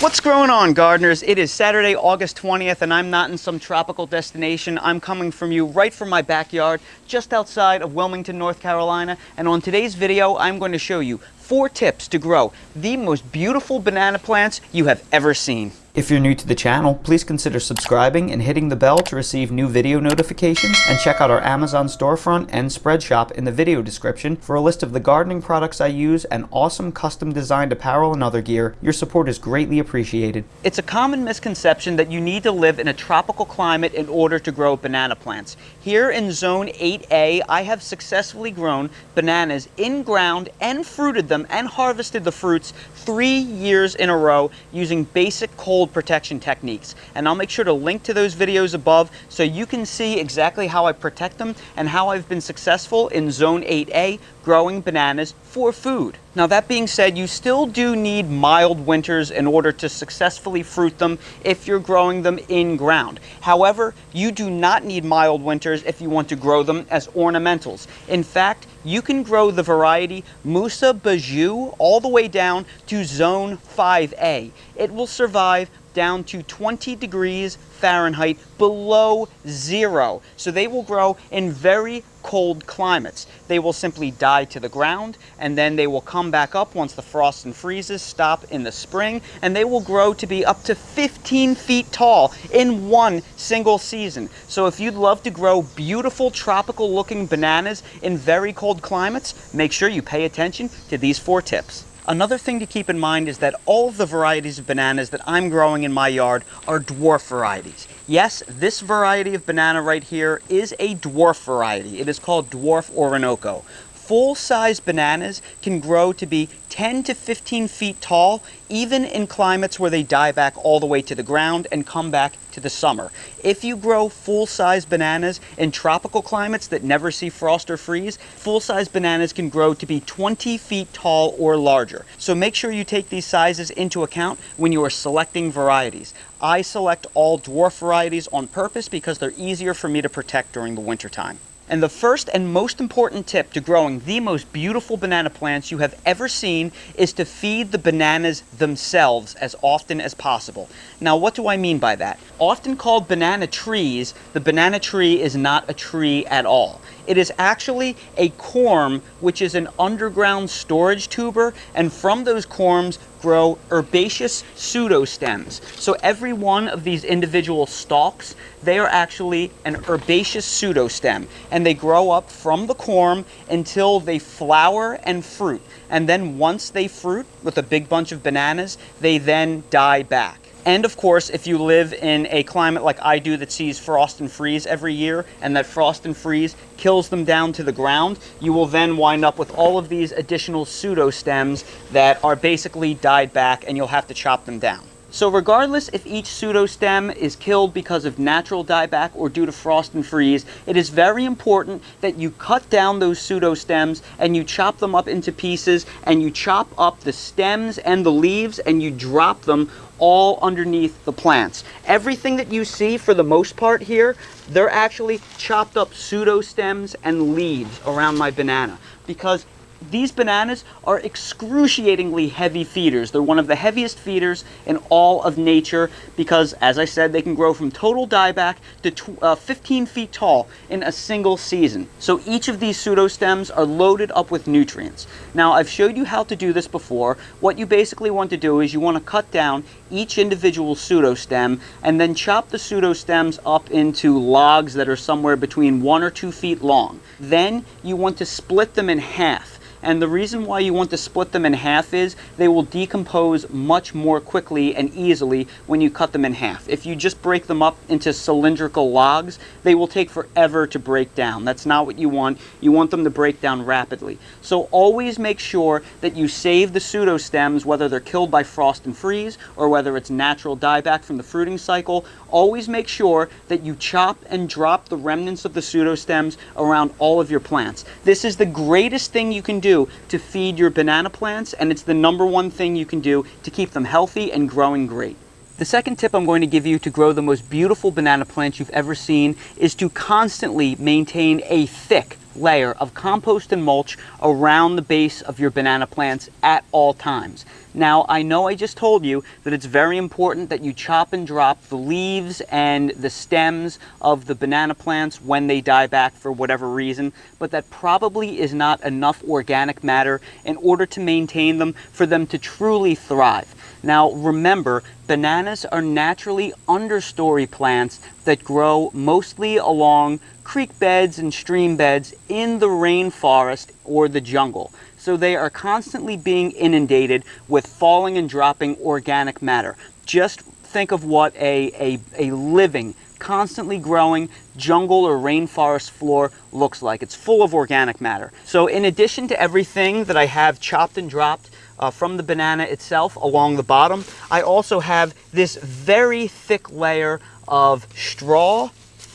What's going on, gardeners? It is Saturday, August 20th, and I'm not in some tropical destination. I'm coming from you right from my backyard, just outside of Wilmington, North Carolina. And on today's video, I'm going to show you four tips to grow the most beautiful banana plants you have ever seen. If you're new to the channel, please consider subscribing and hitting the bell to receive new video notifications and check out our Amazon storefront and Spreadshop in the video description for a list of the gardening products I use and awesome custom designed apparel and other gear. Your support is greatly appreciated. It's a common misconception that you need to live in a tropical climate in order to grow banana plants. Here in zone 8A, I have successfully grown bananas in ground and fruited them and harvested the fruits three years in a row using basic cold protection techniques. And I'll make sure to link to those videos above so you can see exactly how I protect them and how I've been successful in Zone 8A growing bananas for food. Now that being said, you still do need mild winters in order to successfully fruit them if you're growing them in ground. However, you do not need mild winters if you want to grow them as ornamentals. In fact, you can grow the variety Musa Basjoo all the way down to zone 5A. It will survive down to 20 degrees Fahrenheit below zero. So they will grow in very cold climates. They will simply die to the ground and then they will come back up once the frost and freezes stop in the spring and they will grow to be up to 15 feet tall in one single season. So if you'd love to grow beautiful tropical looking bananas in very cold climates, make sure you pay attention to these four tips. Another thing to keep in mind is that all of the varieties of bananas that I'm growing in my yard are dwarf varieties. Yes, this variety of banana right here is a dwarf variety. It is called Dwarf Orinoco full-size bananas can grow to be 10 to 15 feet tall, even in climates where they die back all the way to the ground and come back to the summer. If you grow full-size bananas in tropical climates that never see frost or freeze, full-size bananas can grow to be 20 feet tall or larger. So make sure you take these sizes into account when you are selecting varieties. I select all dwarf varieties on purpose because they're easier for me to protect during the winter time. And the first and most important tip to growing the most beautiful banana plants you have ever seen is to feed the bananas themselves as often as possible. Now, what do I mean by that? Often called banana trees, the banana tree is not a tree at all. It is actually a corm, which is an underground storage tuber, and from those corms grow herbaceous pseudostems. So every one of these individual stalks, they are actually an herbaceous pseudostem, and they grow up from the corm until they flower and fruit. And then once they fruit with a big bunch of bananas, they then die back. And of course, if you live in a climate like I do that sees frost and freeze every year, and that frost and freeze kills them down to the ground, you will then wind up with all of these additional pseudo stems that are basically died back and you'll have to chop them down. So regardless if each pseudostem is killed because of natural dieback or due to frost and freeze, it is very important that you cut down those pseudostems and you chop them up into pieces and you chop up the stems and the leaves and you drop them all underneath the plants. Everything that you see for the most part here, they're actually chopped up pseudostems and leaves around my banana because these bananas are excruciatingly heavy feeders. They're one of the heaviest feeders in all of nature because, as I said, they can grow from total dieback to uh, 15 feet tall in a single season. So each of these pseudostems are loaded up with nutrients. Now, I've showed you how to do this before. What you basically want to do is you want to cut down each individual pseudostem and then chop the pseudostems up into logs that are somewhere between one or two feet long. Then you want to split them in half. And the reason why you want to split them in half is they will decompose much more quickly and easily when you cut them in half. If you just break them up into cylindrical logs, they will take forever to break down. That's not what you want. You want them to break down rapidly. So always make sure that you save the pseudostems, whether they're killed by frost and freeze or whether it's natural dieback from the fruiting cycle. Always make sure that you chop and drop the remnants of the pseudostems around all of your plants. This is the greatest thing you can do do to feed your banana plants, and it's the number one thing you can do to keep them healthy and growing great. The second tip I'm going to give you to grow the most beautiful banana plants you've ever seen is to constantly maintain a thick, layer of compost and mulch around the base of your banana plants at all times. Now, I know I just told you that it's very important that you chop and drop the leaves and the stems of the banana plants when they die back for whatever reason, but that probably is not enough organic matter in order to maintain them for them to truly thrive. Now remember, bananas are naturally understory plants that grow mostly along creek beds and stream beds in the rainforest or the jungle. So they are constantly being inundated with falling and dropping organic matter. Just think of what a, a, a living, constantly growing jungle or rainforest floor looks like. It's full of organic matter. So in addition to everything that I have chopped and dropped uh, from the banana itself along the bottom, I also have this very thick layer of straw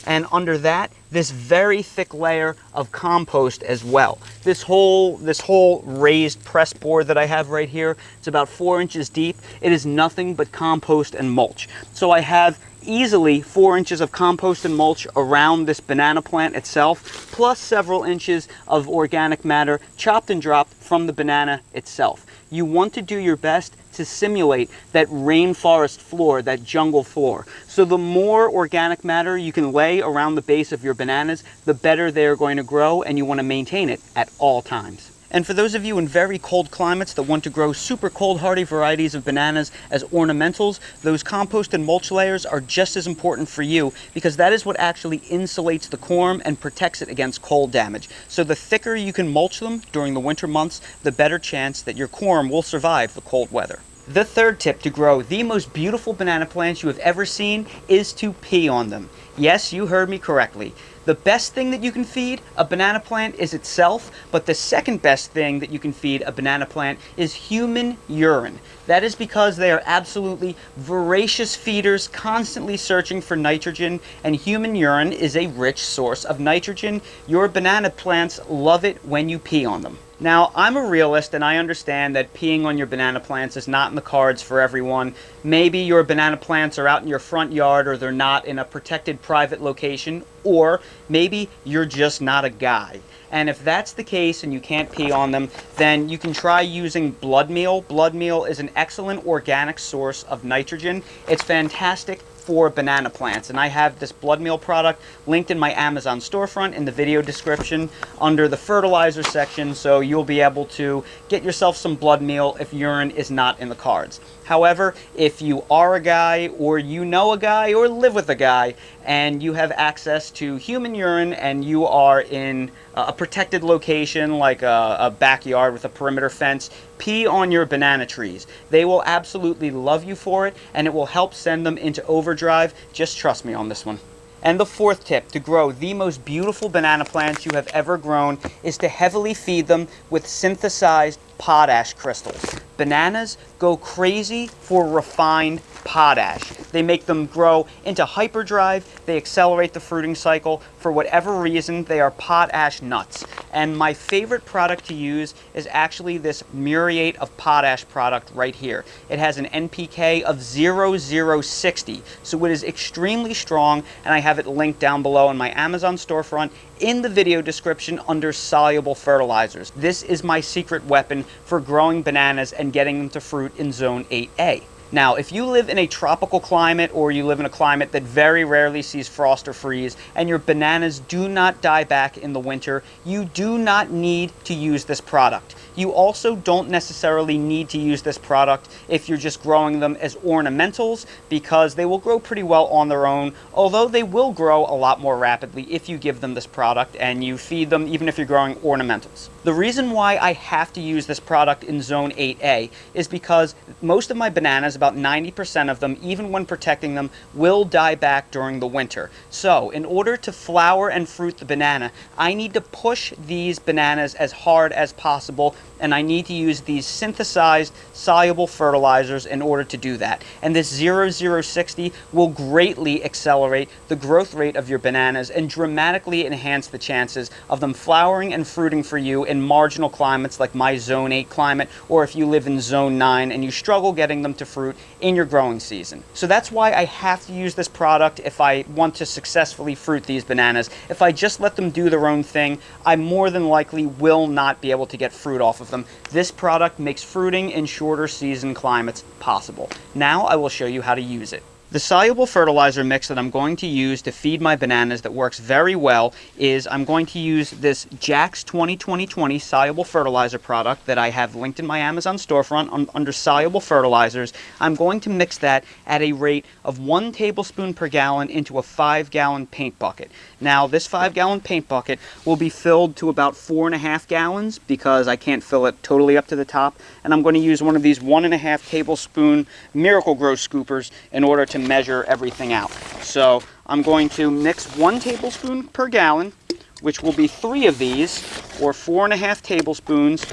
and under that this very thick layer of compost as well. This whole, this whole raised press board that I have right here, it's about four inches deep. It is nothing but compost and mulch. So I have easily four inches of compost and mulch around this banana plant itself, plus several inches of organic matter chopped and dropped from the banana itself. You want to do your best to simulate that rainforest floor, that jungle floor. So the more organic matter you can lay around the base of your bananas, the better they're going to grow and you want to maintain it at all times. And for those of you in very cold climates that want to grow super cold hardy varieties of bananas as ornamentals, those compost and mulch layers are just as important for you because that is what actually insulates the corm and protects it against cold damage. So the thicker you can mulch them during the winter months, the better chance that your corm will survive the cold weather. The third tip to grow the most beautiful banana plants you have ever seen is to pee on them. Yes, you heard me correctly. The best thing that you can feed a banana plant is itself, but the second best thing that you can feed a banana plant is human urine. That is because they are absolutely voracious feeders, constantly searching for nitrogen, and human urine is a rich source of nitrogen. Your banana plants love it when you pee on them. Now, I'm a realist and I understand that peeing on your banana plants is not in the cards for everyone. Maybe your banana plants are out in your front yard or they're not in a protected private location, or maybe you're just not a guy. And if that's the case and you can't pee on them, then you can try using blood meal. Blood meal is an excellent organic source of nitrogen. It's fantastic for banana plants. And I have this blood meal product linked in my Amazon storefront in the video description under the fertilizer section. So you'll be able to get yourself some blood meal if urine is not in the cards. However, if you are a guy or you know a guy or live with a guy and you have access to human urine and you are in uh, a protected location like a, a, backyard with a perimeter fence, pee on your banana trees. They will absolutely love you for it and it will help send them into overdrive. Just trust me on this one. And the fourth tip to grow the most beautiful banana plants you have ever grown is to heavily feed them with synthesized potash crystals. Bananas go crazy for refined potash. They make them grow into hyperdrive, they accelerate the fruiting cycle. For whatever reason, they are potash nuts. And my favorite product to use is actually this muriate of potash product right here. It has an NPK of 0060, so it is extremely strong, and I have it linked down below in my Amazon storefront in the video description under soluble fertilizers. This is my secret weapon for growing bananas and getting them to fruit in zone 8A. Now, if you live in a tropical climate or you live in a climate that very rarely sees frost or freeze and your bananas do not die back in the winter, you do not need to use this product. You also don't necessarily need to use this product if you're just growing them as ornamentals because they will grow pretty well on their own, although they will grow a lot more rapidly if you give them this product and you feed them even if you're growing ornamentals. The reason why I have to use this product in zone 8A is because most of my bananas, about 90% of them, even when protecting them, will die back during the winter. So in order to flower and fruit the banana, I need to push these bananas as hard as possible and I need to use these synthesized soluble fertilizers in order to do that. And this 0060 will greatly accelerate the growth rate of your bananas and dramatically enhance the chances of them flowering and fruiting for you in marginal climates like my zone 8 climate or if you live in zone 9 and you struggle getting them to fruit in your growing season. So that's why I have to use this product if I want to successfully fruit these bananas. If I just let them do their own thing, I more than likely will not be able to get fruit off of them. This product makes fruiting in shorter season climates possible. Now I will show you how to use it. The soluble fertilizer mix that I'm going to use to feed my bananas that works very well is I'm going to use this Jack's 2020 soluble fertilizer product that I have linked in my Amazon storefront on, under soluble fertilizers. I'm going to mix that at a rate of one tablespoon per gallon into a five gallon paint bucket. Now this five gallon paint bucket will be filled to about four and a half gallons because I can't fill it totally up to the top and I'm going to use one of these one and a half tablespoon Miracle-Gro scoopers in order to measure everything out. So I'm going to mix one tablespoon per gallon, which will be three of these, or four and a half tablespoons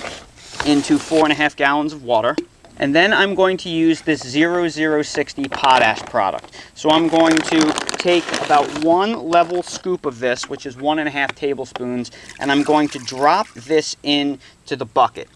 into four and a half gallons of water. And then I'm going to use this 0060 potash product. So I'm going to take about one level scoop of this, which is one and a half tablespoons, and I'm going to drop this into the bucket.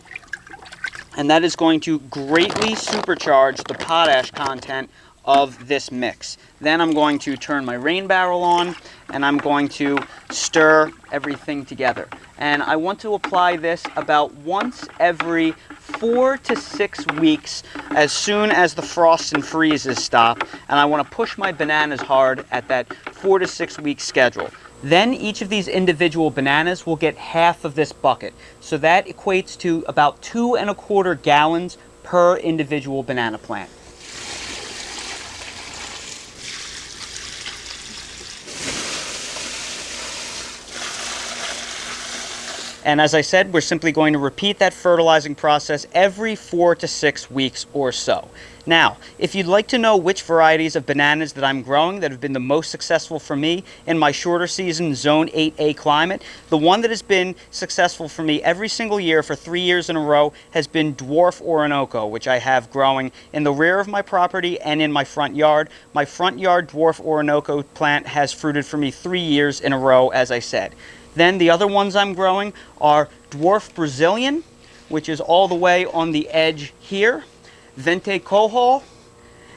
And that is going to greatly supercharge the potash content of this mix. Then I'm going to turn my rain barrel on and I'm going to stir everything together. And I want to apply this about once every four to six weeks as soon as the frosts and freezes stop. And I want to push my bananas hard at that four to six week schedule. Then each of these individual bananas will get half of this bucket. So that equates to about two and a quarter gallons per individual banana plant. And as I said, we're simply going to repeat that fertilizing process every four to six weeks or so. Now, if you'd like to know which varieties of bananas that I'm growing that have been the most successful for me in my shorter season Zone 8A climate, the one that has been successful for me every single year for three years in a row has been Dwarf Orinoco, which I have growing in the rear of my property and in my front yard. My front yard Dwarf Orinoco plant has fruited for me three years in a row, as I said. Then the other ones I'm growing are Dwarf Brazilian, which is all the way on the edge here. Veinte Cohol,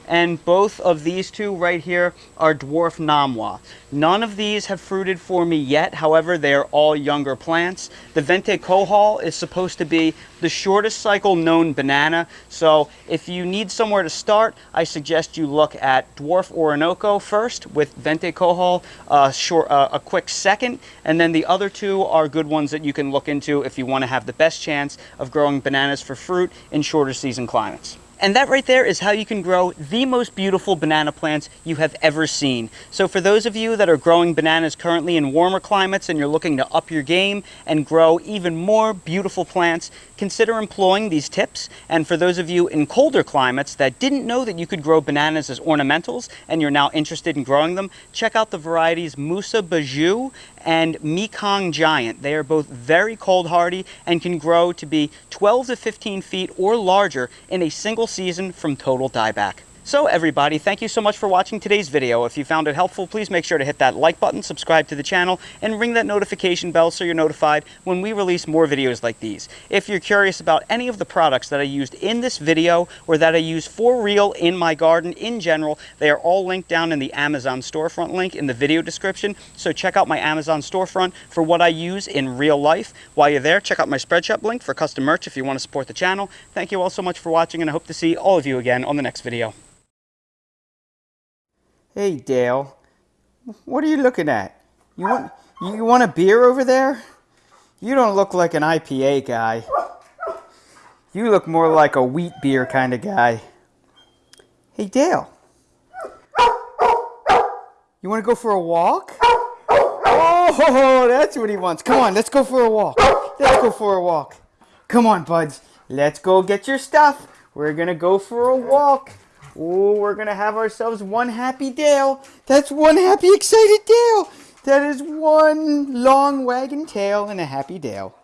and both of these two right here are dwarf Namwah. None of these have fruited for me yet, however, they are all younger plants. The Veinte Cohol is supposed to be the shortest cycle known banana, so if you need somewhere to start, I suggest you look at Dwarf Orinoco first with Veinte Cohol, uh, short, uh, a quick second, and then the other two are good ones that you can look into if you want to have the best chance of growing bananas for fruit in shorter season climates. And that right there is how you can grow the most beautiful banana plants you have ever seen. So for those of you that are growing bananas currently in warmer climates and you're looking to up your game and grow even more beautiful plants, consider employing these tips. And for those of you in colder climates that didn't know that you could grow bananas as ornamentals and you're now interested in growing them, check out the varieties Musa Basjoo and Mekong Giant. They are both very cold hardy and can grow to be 12 to 15 feet or larger in a single season from total dieback. So everybody, thank you so much for watching today's video. If you found it helpful, please make sure to hit that like button, subscribe to the channel, and ring that notification bell so you're notified when we release more videos like these. If you're curious about any of the products that I used in this video or that I use for real in my garden in general, they are all linked down in the Amazon storefront link in the video description. So check out my Amazon storefront for what I use in real life. While you're there, check out my Spreadshop link for custom merch if you want to support the channel. Thank you all so much for watching and I hope to see all of you again on the next video. Hey, Dale. What are you looking at? You want you want a beer over there? You don't look like an IPA guy. You look more like a wheat beer kind of guy. Hey, Dale. You want to go for a walk? Oh, that's what he wants. Come on, let's go for a walk. Let's go for a walk. Come on, buds. Let's go get your stuff. We're going to go for a walk. Oh, we're going to have ourselves one happy Dale. That's one happy, excited Dale. That is one long wagging tail and a happy Dale.